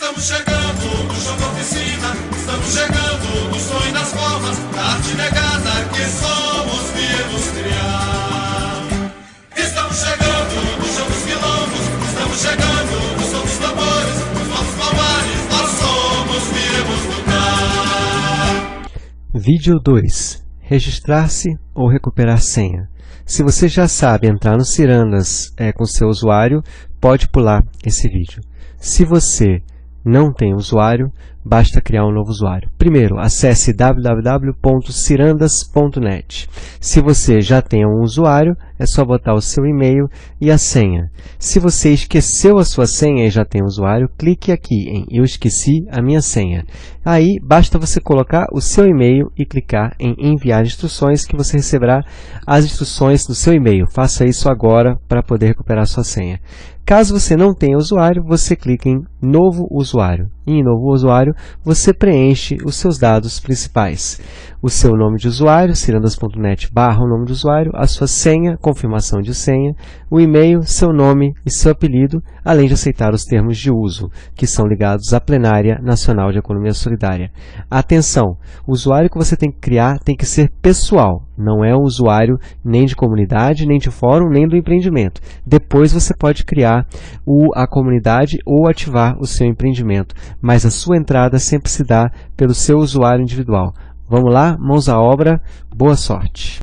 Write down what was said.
Estamos chegando no show da oficina, estamos chegando no sonho das formas, da arte negada que somos viemos criar. Estamos chegando no show dos quilombos, estamos chegando no som dos tambores, nos nossos palmares, nós somos viemos lutar. Vídeo 2. Registrar-se ou recuperar senha. Se você já sabe entrar no Cirandas é, com seu usuário, pode pular esse vídeo. Se você não tem usuário, basta criar um novo usuário. Primeiro, acesse www.cirandas.net. Se você já tem um usuário, é só botar o seu e-mail e a senha. Se você esqueceu a sua senha e já tem um usuário, clique aqui em Eu esqueci a minha senha. Aí, basta você colocar o seu e-mail e clicar em Enviar instruções que você receberá as instruções no seu e-mail. Faça isso agora para poder recuperar sua senha. Caso você não tenha usuário, você clica em Novo usuário. Em Novo usuário, você preenche os seus dados principais. O seu nome de usuário, cirandas.net barra o nome do usuário, a sua senha, confirmação de senha, o e-mail, seu nome e seu apelido, além de aceitar os termos de uso, que são ligados à Plenária Nacional de Economia Solidária. Atenção! O usuário que você tem que criar tem que ser pessoal, não é um usuário nem de comunidade, nem de fórum, nem do empreendimento. Depois você pode criar o, a comunidade ou ativar o seu empreendimento, mas a sua entrada sempre se dá pelo seu usuário individual. Vamos lá, mãos à obra, boa sorte!